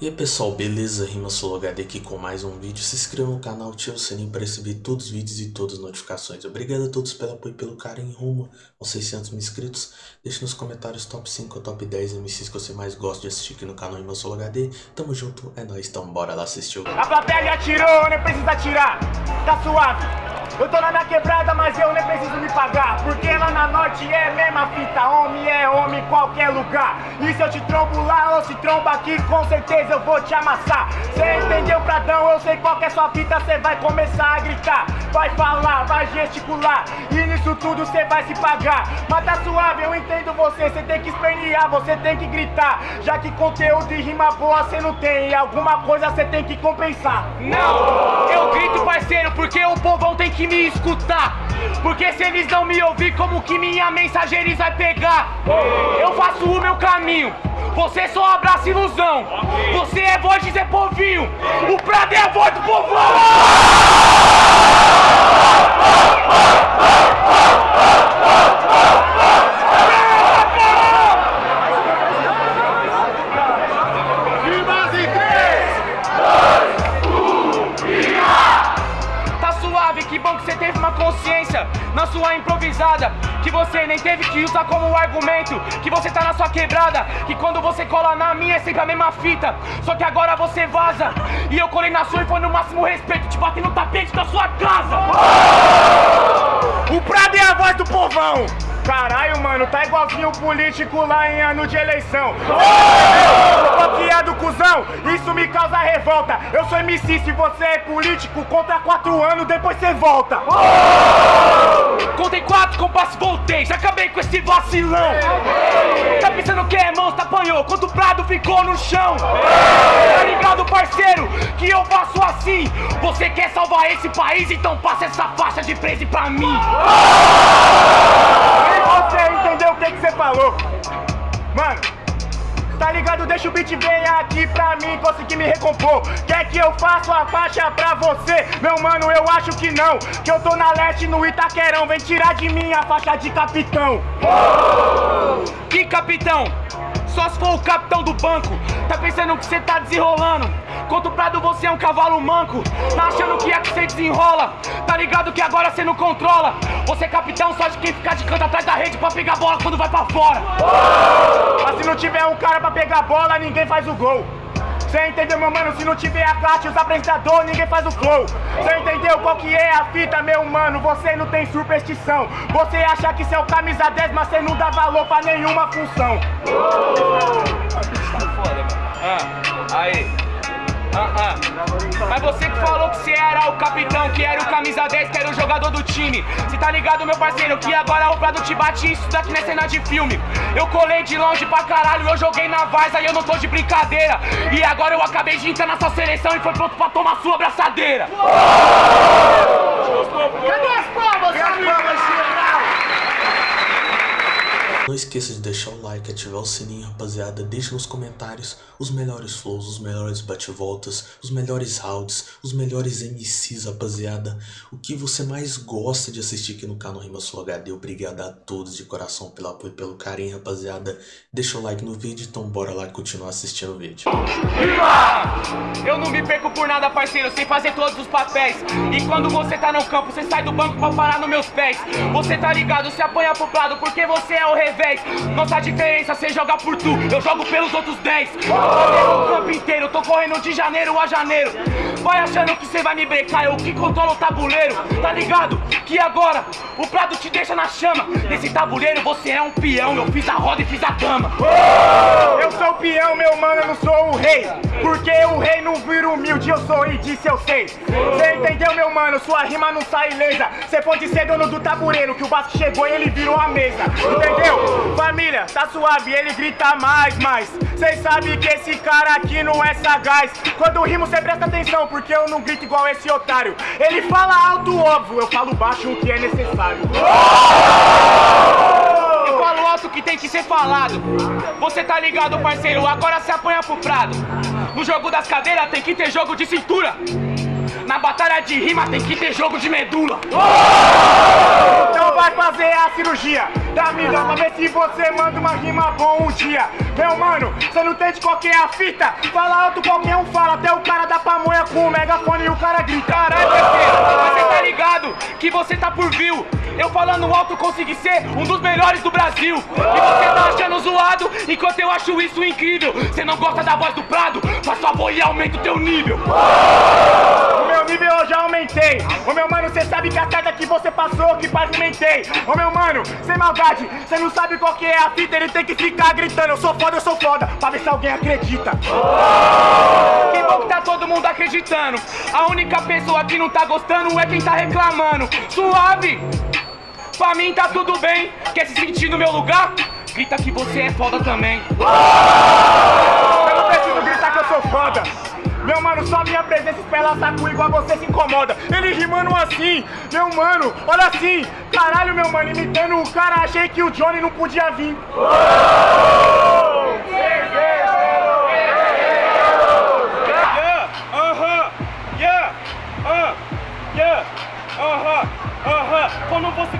E aí pessoal, beleza? Rima HD aqui com mais um vídeo. Se inscreva no canal, ative o sininho para receber todos os vídeos e todas as notificações. Obrigado a todos pelo apoio e pelo carinho rumo aos 600 mil inscritos. Deixe nos comentários top 5 ou top 10 MCs que você mais gosta de assistir aqui no canal Rima HD. Tamo junto, é nóis, então bora lá assistir o vídeo. A plateia atirou, nem precisa atirar, tá suave. Eu tô na minha quebrada, mas eu nem preciso me pagar. Porque lá na norte é mesma fita. Homem é homem em qualquer lugar. E se eu te trombo lá ou se tromba aqui Com certeza eu vou te amassar. Cê entendeu, Pradão? Eu sei qual é sua fita Cê vai começar a gritar. Vai falar, vai gesticular. E nisso tudo cê vai se pagar. Mas tá suave, eu entendo você. Cê tem que espernear, você tem que gritar. Já que conteúdo e rima boa cê não tem. E alguma coisa cê tem que compensar. Não, eu grito parceiro Porque o povão tem que me escutar. Porque se eles não me ouvir, como que minha mensagem eles vai pegar? Eu faço o meu caminho. Você só abraça ilusão. Você é voz de Zé Povinho. O Prado é a voz do povão na sua improvisada Que você nem teve que usar como argumento Que você tá na sua quebrada Que quando você cola na minha é sempre a mesma fita. Só que agora você vaza E eu colei na sua e foi no máximo respeito Te bati no tapete da sua casa. O Prado é a voz do povão Caralho, mano, tá igualzinho o político lá em ano de eleição. Copiado, cuzão, isso me causa revolta. Eu sou MC, se você é político, conta quatro anos, depois você volta. Contei quatro compassos, voltei, já acabei com esse vacilão. Tá pensando que é monstro, apanhou, quando o prado ficou no chão. Tá ligado, parceiro, que eu faço assim. Você quer salvar esse país, então passa essa faixa de preso pra mim o que, você falou. Mano, tá ligado? Deixa o beat vir aqui pra mim conseguir me recompor. Quer que eu faça a faixa pra você? Meu mano, eu acho que não. Que eu tô na leste no Itaquerão. Vem tirar de mim a faixa de capitão. Que capitão? Só se for o capitão do banco. Tá pensando que você tá desenrolando? Contra Prado você é um cavalo manco Tá achando que é que você desenrola Tá ligado que agora você não controla Você é capitão só de quem ficar de canto atrás da rede Pra pegar bola quando vai pra fora Mas se não tiver um cara pra pegar bola, ninguém faz o gol Cê entendeu, meu mano? Se não tiver a classe, os apresentadores, ninguém faz o flow. Cê entendeu qual que é a fita, meu mano? Você não tem superstição. Você acha que cê é o camisa 10, mas cê não dá valor pra nenhuma função. Falou que você era o capitão, que era o camisa 10, que era o jogador do time. Cê tá ligado, meu parceiro, que agora o Prado te bate isso daqui não é cena de filme. Eu colei de longe pra caralho, eu joguei na Varsa e eu não tô de brincadeira. E agora eu acabei de entrar na sua seleção e foi pronto pra tomar sua abraçadeira. Cadê as palmas, Não esqueça de deixar o like, ativar o sininho, rapaziada. Deixe nos comentários os melhores flows, os melhores bate-voltas, os melhores rounds, os melhores MCs, rapaziada. O que você mais gosta de assistir aqui no canal Rima Sul HD. Obrigado a todos de coração pelo apoio e pelo carinho, rapaziada. Deixa o like no vídeo, então bora lá continuar assistindo o vídeo. Eu não me perco por nada, parceiro, sem fazer todos os papéis. E quando você tá no campo, você sai do banco pra parar nos meus pés. Você tá ligado, se apanha pro lado porque você é o revés revés Nossa diferença, cê joga por tu, eu jogo pelos outros 10 o campo inteiro, tô correndo de janeiro a janeiro. Vai achando que cê vai me brecar, eu que controlo o tabuleiro. Tá ligado? Que agora o prado te deixa na chama. Nesse tabuleiro você é um peão, eu fiz a roda e fiz a cama Eu sou o peão, meu mano, eu não sou o rei. Porque o rei não vira eu sou e disse eu sei. Cê entendeu, meu mano? Sua rima não sai ilesa. Cê pode ser dono do tabuleiro, que o Vasco chegou e ele virou a mesa. Entendeu? Família, tá suave, ele grita mais, mais. Cês sabem que esse cara aqui não é sagaz. Quando rimo cê presta atenção, porque eu não grito igual esse otário. Ele fala alto, óbvio, eu falo baixo o que é necessário. Eu falo alto o que tem que ser falado. Você tá ligado, parceiro, agora se apanha pro prado No jogo das cadeiras tem que ter jogo de cintura Na batalha de rima tem que ter jogo de medula. Então vai fazer a cirurgia da vida pra ver se você manda uma rima bom um dia. Meu mano, você não entende qual que é a fita? Fala alto, qualquer um fala, até o cara da pamonha com o megafone e o cara grita. Caralho, parceiro, você tá ligado que você tá por view. Eu falando alto consegui ser um dos melhores do Brasil. E você tá achando zoado, enquanto eu acho isso incrível. Você não gosta da voz do Prado? Faz favor e aumenta o teu nível. O meu nível eu já aumentei. Ô meu mano, cê sabe que a carga que você passou, que pavimentei. Ô meu mano, sem maldade, cê não sabe qual que é a fita, ele tem que ficar gritando. Eu sou foda, eu sou foda, pra ver se alguém acredita. Que bom que tá todo mundo acreditando. A única pessoa que não tá gostando é quem tá reclamando. Suave! Pra mim tá tudo bem. Quer se sentir no meu lugar? Grita que você é foda também. Eu não preciso gritar que eu sou foda. Meu mano, só minha presença espela saco igual você se incomoda. Ele rimando assim, meu mano, olha assim. Caralho, meu mano, imitando o cara, achei que o Johnny não podia vir.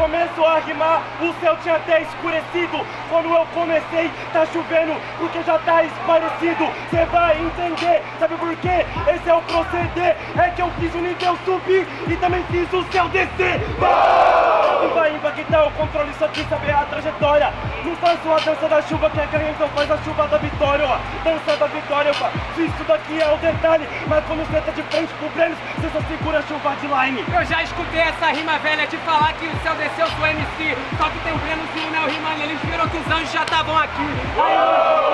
Começou a rimar, o céu tinha até escurecido. Quando eu comecei, tá chovendo, porque já tá esclarecido. Cê vai entender, sabe por quê? Esse é o proceder. É que eu fiz o nível subir e também fiz o céu descer. Vai impactar o controle, só quis saber a trajetória. Não faço a dança da chuva que é ganha, então faz a chuva da vitória, ó. Dança da vitória, ó. Isso daqui é o detalhe. Mas quando você tá de frente pro Brenos, você só segura a chuva de line. Eu já escutei essa rima velha de falar que o céu desceu sou MC. Só que tem o Breno e o Neo rimando, eles viram que os anjos já estavam aqui. Aí,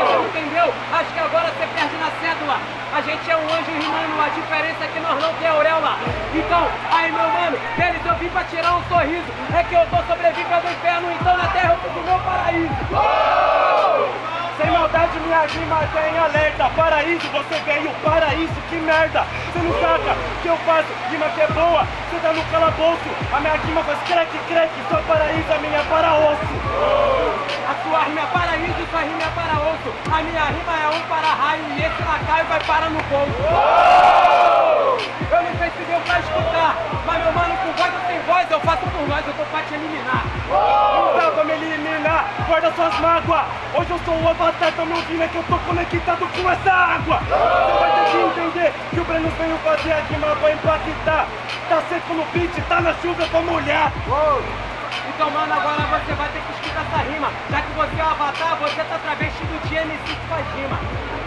você entendeu? Acho que agora você perde na cédula. A gente é um anjo rimando, a diferença é que nós não tem auréola. Então, aí meu mano, eles eu vim pra tirar um sorriso. É que eu tô sobrevivendo do inferno, então na terra eu fiz o meu paraíso. Sem maldade, minha rima tem alerta. Paraíso, você veio, paraíso, que merda. Você não saca que eu faço rima que é boa. Você tá no calabouço, a minha rima faz crack, crack. Seu paraíso, a minha é para osso. A sua rima é paraíso, sua rima é para osso. A minha rima é um para raio e esse lacaio vai para no bolso. Eu não sei se deu pra escutar, mas meu mano, eu faço por nós, eu tô pra te eliminar. Não dá pra me eliminar, guarda suas mágoas. Hoje eu sou o avatar, tá me ouvindo, é que eu tô conectado com essa água. Você vai ter que entender que o Breno veio fazer a rima pra impactar. Tá seco no beat, tá na chuva pra molhar. Então, mano, agora você vai ter que escutar essa rima. Já que você é o avatar, você tá de MC que faz rima.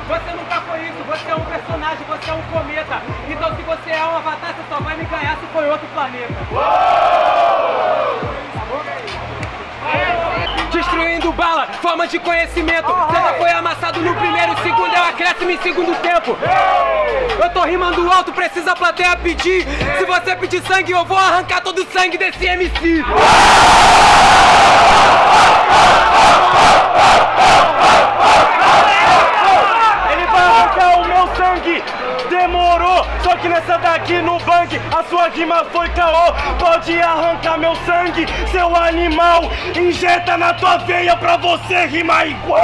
Você nunca foi isso, você é um personagem, você é um cometa. Então, se você é um avatar, você só vai me ganhar se for outro planeta. Destruindo bala, forma de conhecimento. Você já foi amassado no primeiro segundo, é um acréscimo em segundo tempo. Eu tô rimando alto, precisa a plateia pedir. Se você pedir sangue, eu vou arrancar todo o sangue desse MC. Só que nessa daqui no bang a sua rima foi caô. Pode arrancar meu sangue, seu animal. Injeta na tua veia pra você rimar igual.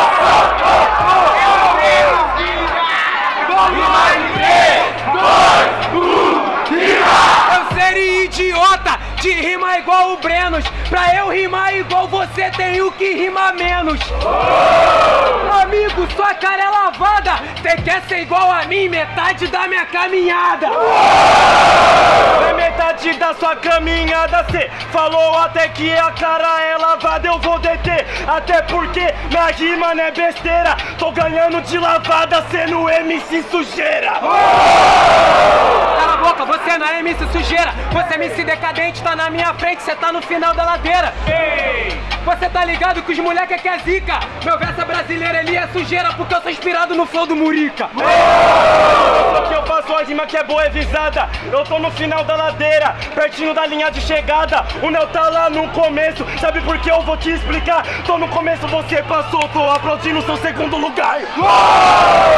Eu que rimar menos. Amigo, sua cara é lavada. Cê quer ser igual a mim, metade da minha caminhada. Na metade da sua caminhada cê falou até que a cara é lavada Eu vou deter, até porque minha rima não é besteira Tô ganhando de lavada sendo MC sujeira Cala você não é MC sujeira. Você é MC decadente, tá na minha frente, cê tá no final da ladeira. Ei! Você tá ligado que os moleque é que é zica. Meu verso é brasileiro, ele é sujeira, porque eu sou inspirado no flow do Murica. Só que eu faço a rima que é boa, é visada Eu tô no final da ladeira, pertinho da linha de chegada O Neo tá lá no começo, sabe por que eu vou te explicar? Tô no começo, você passou, tô aplaudindo seu segundo lugar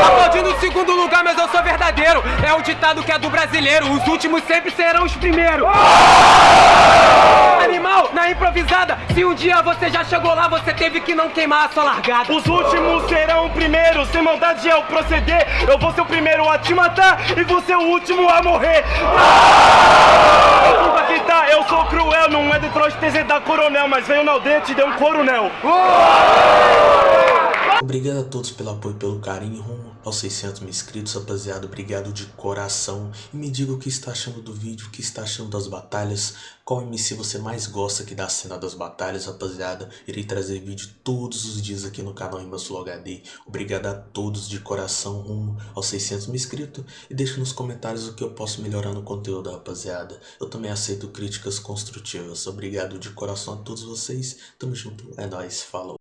Aplaudindo o segundo lugar, mas eu sou verdadeiro. É o ditado que é do brasileiro. Os últimos sempre serão os primeiros. Anima normal, na improvisada. Se um dia você já chegou lá, você teve que não queimar a sua largada. Os últimos serão primeiros, sem maldade é o proceder. Eu vou ser o primeiro a te matar e você o último a morrer. Desculpa que tá, eu sou cruel, não é Detroit TZ da Coronel, mas veio na aldeia te deu um coronel. Obrigado a todos pelo apoio e pelo carinho rumo aos 600 mil inscritos, rapaziada. Obrigado de coração. E me diga o que está achando do vídeo, o que está achando das batalhas. Qual MC você mais gosta aqui da cena das batalhas, rapaziada. Irei trazer vídeo todos os dias aqui no canal Imbassul HD. Obrigado a todos de coração rumo aos 600 mil inscritos. E deixe nos comentários o que eu posso melhorar no conteúdo, rapaziada. Eu também aceito críticas construtivas. Obrigado de coração a todos vocês. Tamo junto. É nóis. Falou.